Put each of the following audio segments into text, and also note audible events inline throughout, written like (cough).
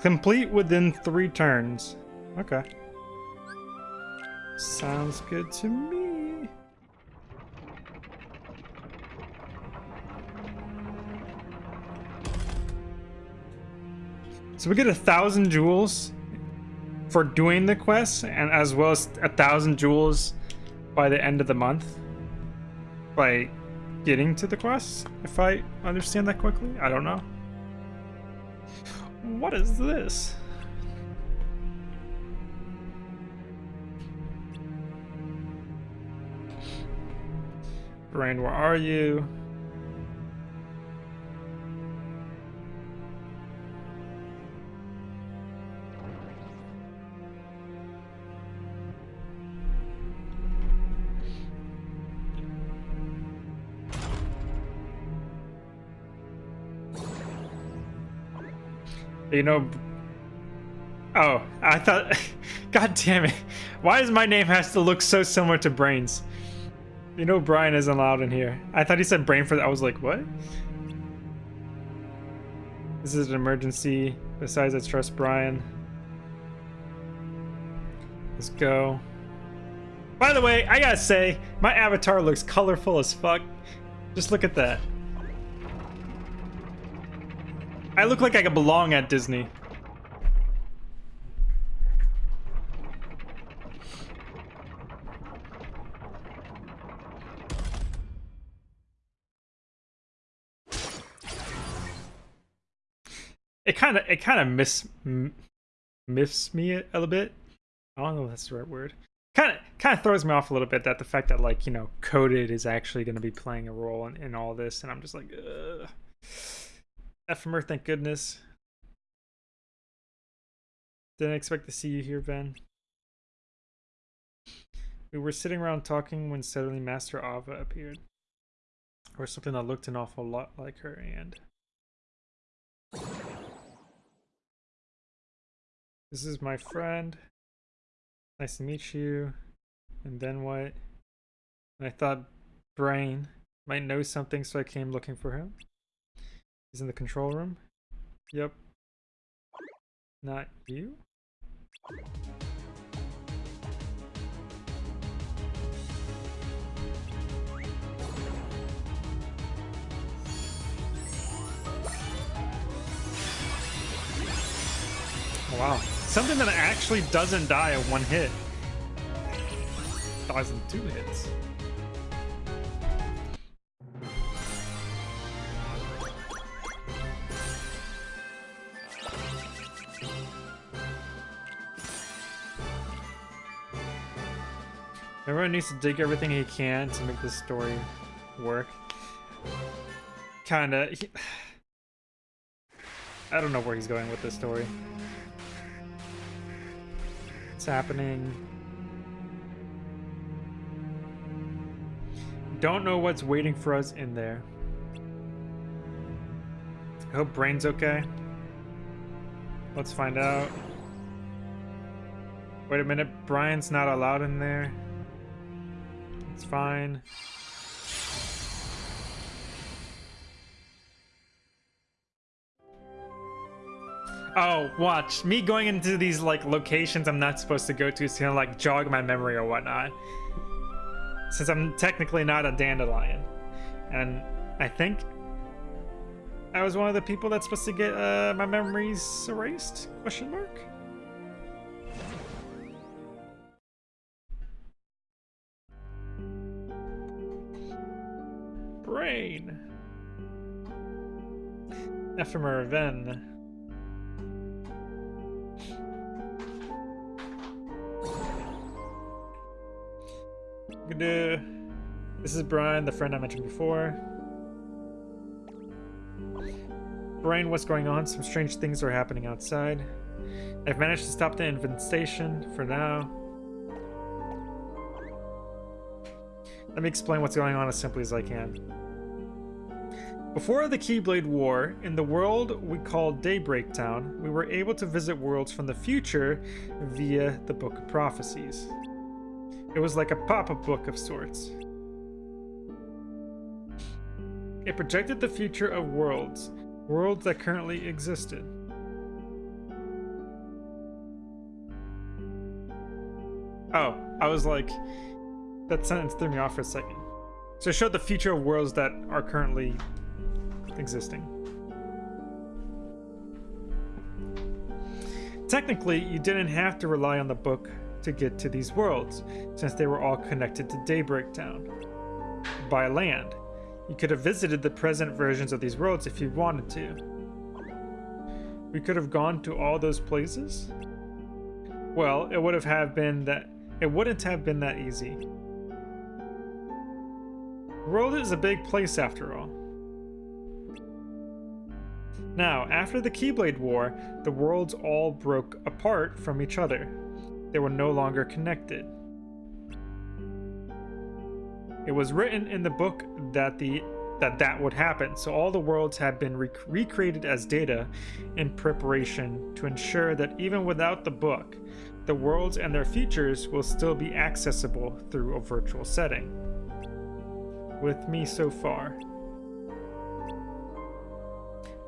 Complete within three turns. Okay. Sounds good to me. So we get a thousand jewels for doing the quest, and as well as a thousand jewels by the end of the month by getting to the quest, if I understand that quickly. I don't know. What is this? Brain, where are you? You know... Oh, I thought... (laughs) God damn it. Why does my name has to look so similar to Brain's? You know Brian isn't allowed in here. I thought he said brain for that. I was like, what? This is an emergency. Besides, I trust Brian. Let's go. By the way, I gotta say, my avatar looks colorful as fuck. Just look at that. I look like I could belong at Disney. It kind of it kind of miss miffs me a little bit. I don't know if that's the right word. Kind of kind of throws me off a little bit that the fact that like you know coded is actually going to be playing a role in, in all this, and I'm just like. Ugh. Ephemer, thank goodness. Didn't expect to see you here, Ven. We were sitting around talking when suddenly Master Ava appeared. Or something that looked an awful lot like her, and... This is my friend. Nice to meet you. And then what? And I thought Brain might know something, so I came looking for him. He's in the control room. Yep. Not you? Wow. Something that actually doesn't die at one hit. Dies in two hits. Everyone needs to dig everything he can to make this story work. Kinda. He... (sighs) I don't know where he's going with this story. It's happening. Don't know what's waiting for us in there. I hope Brain's okay. Let's find out. Wait a minute, Brian's not allowed in there. It's fine. Oh, watch. Me going into these, like, locations I'm not supposed to go to is gonna, like, jog my memory or whatnot. Since I'm technically not a dandelion. And I think I was one of the people that's supposed to get uh, my memories erased? Question mark? Ephemer Ven. This is Brian, the friend I mentioned before. Brian, what's going on? Some strange things are happening outside. I've managed to stop the infestation for now. Let me explain what's going on as simply as I can. Before the Keyblade War, in the world we call Daybreak Town, we were able to visit worlds from the future via the Book of Prophecies. It was like a pop-up book of sorts. It projected the future of worlds, worlds that currently existed. Oh, I was like, that sentence threw me off for a second. So it showed the future of worlds that are currently existing. Technically, you didn't have to rely on the book to get to these worlds, since they were all connected to Daybreak Town by land. You could have visited the present versions of these worlds if you wanted to. We could have gone to all those places? Well, it would have, have been that it wouldn't have been that easy. The world is a big place after all. Now, after the Keyblade War, the worlds all broke apart from each other. They were no longer connected. It was written in the book that the that that would happen, so all the worlds had been rec recreated as data in preparation to ensure that even without the book, the worlds and their features will still be accessible through a virtual setting. With me so far.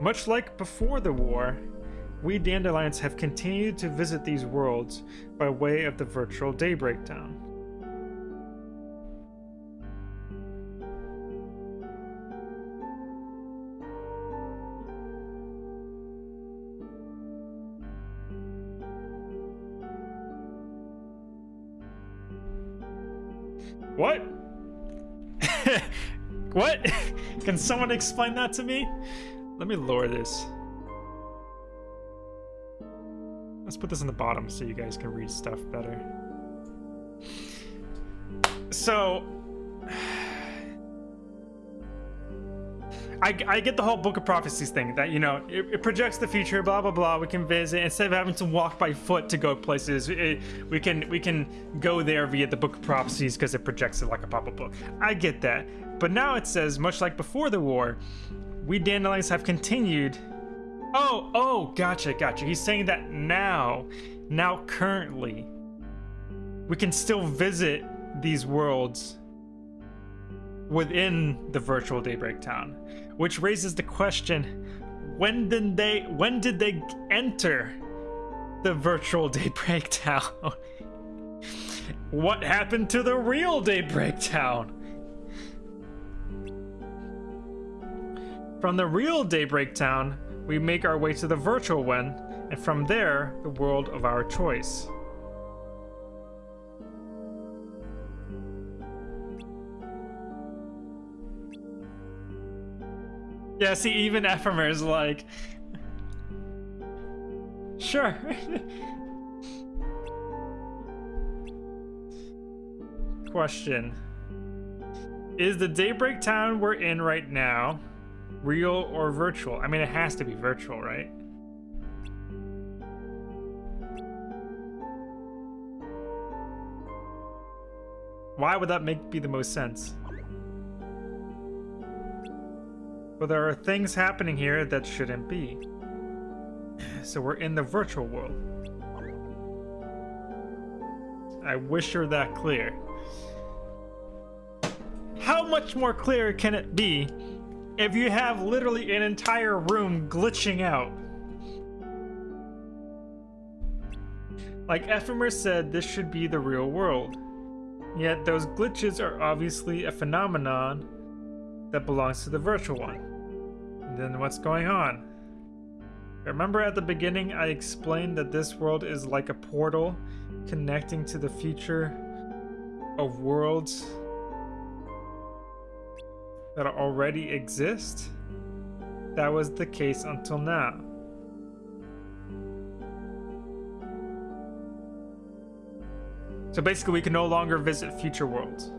Much like before the war, we Dandelions have continued to visit these worlds by way of the virtual Daybreak Town. What? (laughs) what? (laughs) Can someone explain that to me? Let me lower this. Let's put this on the bottom so you guys can read stuff better. So, (sighs) I, I get the whole Book of Prophecies thing that, you know, it, it, projects the future, blah, blah, blah. We can visit. Instead of having to walk by foot to go places, it, we can we can go there via the Book of Prophecies because it projects it like a pop-up book. I get that. But now it says, much like before the war, we Dandelions have continued. Oh, oh, gotcha, gotcha. He's saying that now, now currently, we can still visit these worlds within the virtual Daybreak Town which raises the question when did they when did they enter the virtual (laughs) daybreak town what happened to the real daybreak town from the real daybreak town we make our way to the virtual one and from there the world of our choice Yeah, see, even Ephemer is like, sure. (laughs) Question. Is the Daybreak Town we're in right now real or virtual? I mean, it has to be virtual, right? Why would that make be the most sense? Well, there are things happening here that shouldn't be. So we're in the virtual world. I wish you're that clear. How much more clear can it be if you have literally an entire room glitching out? Like Ephemer said, this should be the real world. Yet those glitches are obviously a phenomenon that belongs to the virtual one then what's going on? Remember at the beginning I explained that this world is like a portal connecting to the future of worlds that already exist? That was the case until now. So basically we can no longer visit future worlds.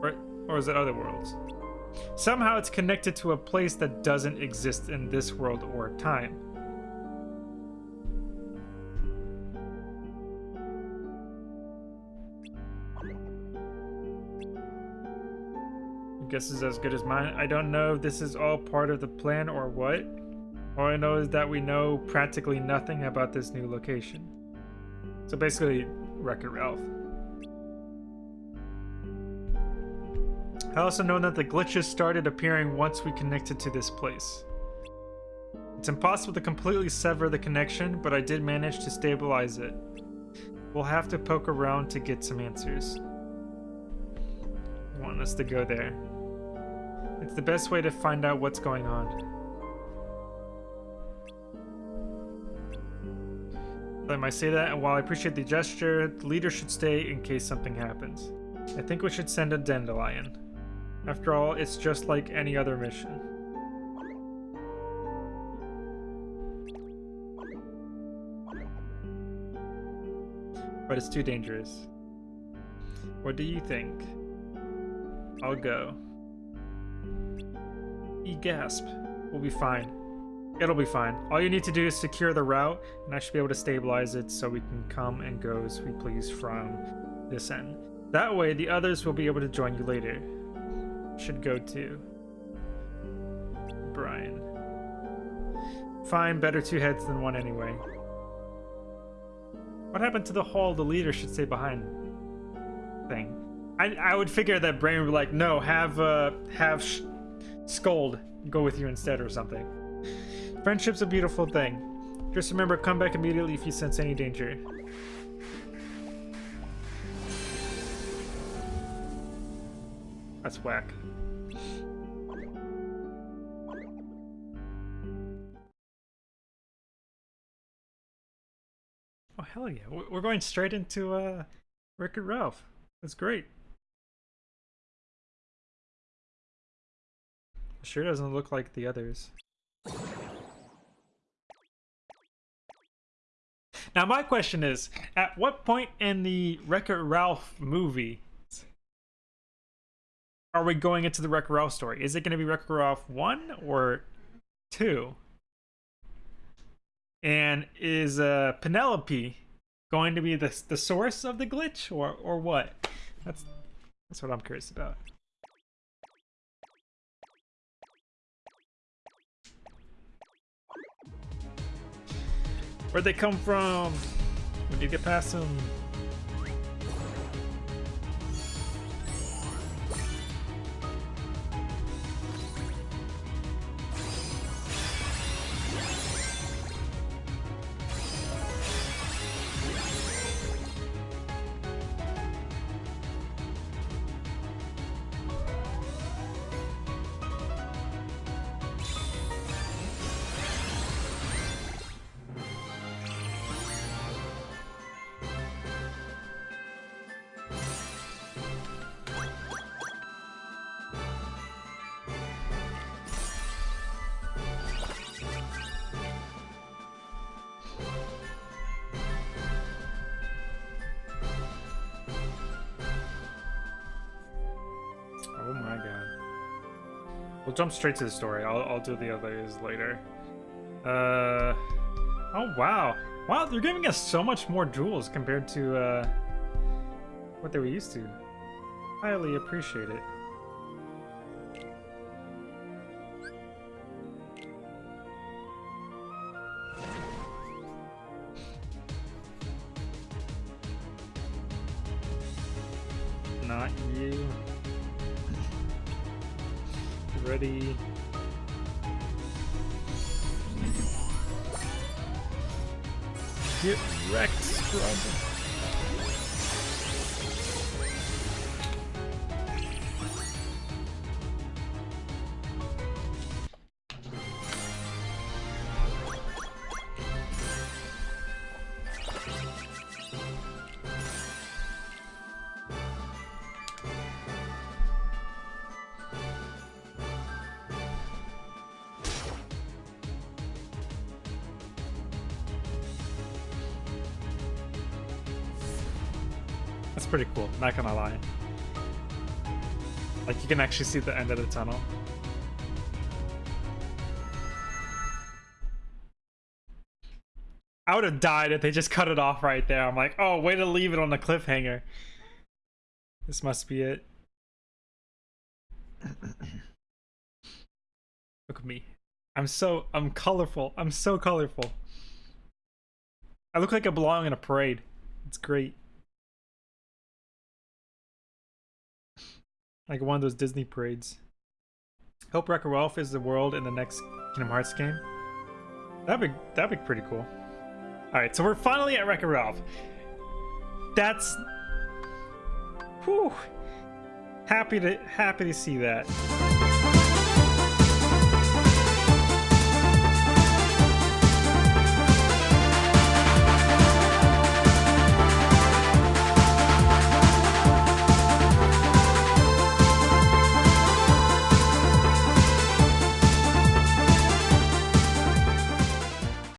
Right? Or is it other worlds? Somehow it's connected to a place that doesn't exist in this world or time. Guess is as good as mine. I don't know if this is all part of the plan or what. All I know is that we know practically nothing about this new location. So basically, Wreck-It Ralph. I also know that the glitches started appearing once we connected to this place. It's impossible to completely sever the connection, but I did manage to stabilize it. We'll have to poke around to get some answers. want us to go there. It's the best way to find out what's going on. I might say that, and while I appreciate the gesture, the leader should stay in case something happens. I think we should send a Dandelion. After all, it's just like any other mission. But it's too dangerous. What do you think? I'll go. E gasp. We'll be fine. It'll be fine. All you need to do is secure the route, and I should be able to stabilize it so we can come and go as we please from this end. That way, the others will be able to join you later. Should go too. Brian. Fine, better two heads than one anyway. What happened to the hall the leader should stay behind thing? I, I would figure that Brain would be like, no, have, uh, have Skuld go with you instead or something. Friendship's a beautiful thing. Just remember, come back immediately if you sense any danger. That's whack. Oh, hell yeah. We're going straight into uh, Wreck-It Ralph. That's great. Sure doesn't look like the others. Now, my question is, at what point in the Wreck-It Ralph movie are we going into the Wreck-It Ralph story? Is it going to be Wreck-It Ralph 1 or 2? And is uh, Vanellope going to be the, the source of the glitch or, or what? That's, that's what I'm curious about. Where'd they come from? When you get past them? We'll jump straight to the story. I'll, I'll do the others later. Uh, oh, wow. Wow, they're giving us so much more jewels compared to uh, what they were used to. Highly appreciate it ready. Get wrecked, Robin. Pretty cool, not gonna lie. Like, you can actually see the end of the tunnel. I would have died if they just cut it off right there. I'm like, oh, way to leave it on the cliffhanger. This must be it. (coughs) Look at me. I'm so, I'm colorful. I'm so colorful. I look like I belong in a parade. It's great. Like one of those Disney parades. Hope Wreck-It Ralph is the world in the next Kingdom Hearts game. That'd be that'd be pretty cool. Alright, so we're finally at Wreck-It Ralph. that's whew, happy to happy to see that.